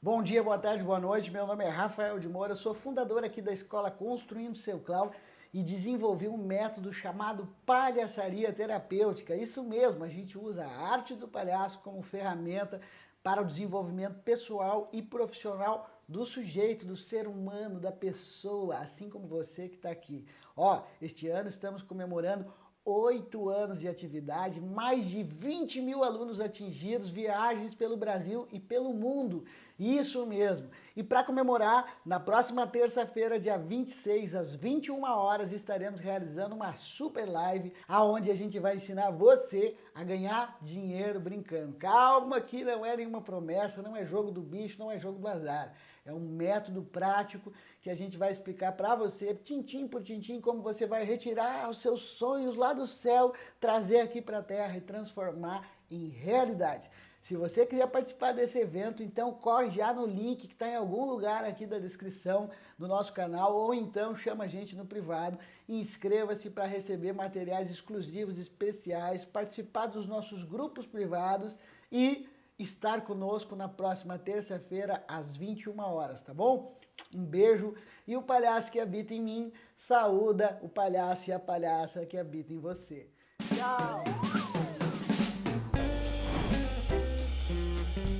Bom dia, boa tarde, boa noite. Meu nome é Rafael de Moura, sou fundador aqui da escola Construindo Seu Clau e desenvolvi um método chamado palhaçaria terapêutica. Isso mesmo, a gente usa a arte do palhaço como ferramenta para o desenvolvimento pessoal e profissional do sujeito, do ser humano, da pessoa, assim como você que está aqui. Ó, este ano estamos comemorando oito anos de atividade, mais de 20 mil alunos atingidos, viagens pelo Brasil e pelo mundo. Isso mesmo. E para comemorar, na próxima terça-feira, dia 26, às 21 horas, estaremos realizando uma super live, aonde a gente vai ensinar você a ganhar dinheiro brincando. Calma que não é nenhuma promessa, não é jogo do bicho, não é jogo do azar. É um método prático que a gente vai explicar para você, tintim por tintim, como você vai retirar os seus sonhos lá do céu, trazer aqui para a terra e transformar em realidade. Se você quiser participar desse evento, então corre já no link que está em algum lugar aqui da descrição do nosso canal, ou então chama a gente no privado e inscreva-se para receber materiais exclusivos, especiais, participar dos nossos grupos privados e estar conosco na próxima terça-feira às 21 horas, tá bom? Um beijo e o palhaço que habita em mim saúda o palhaço e a palhaça que habita em você. Tchau!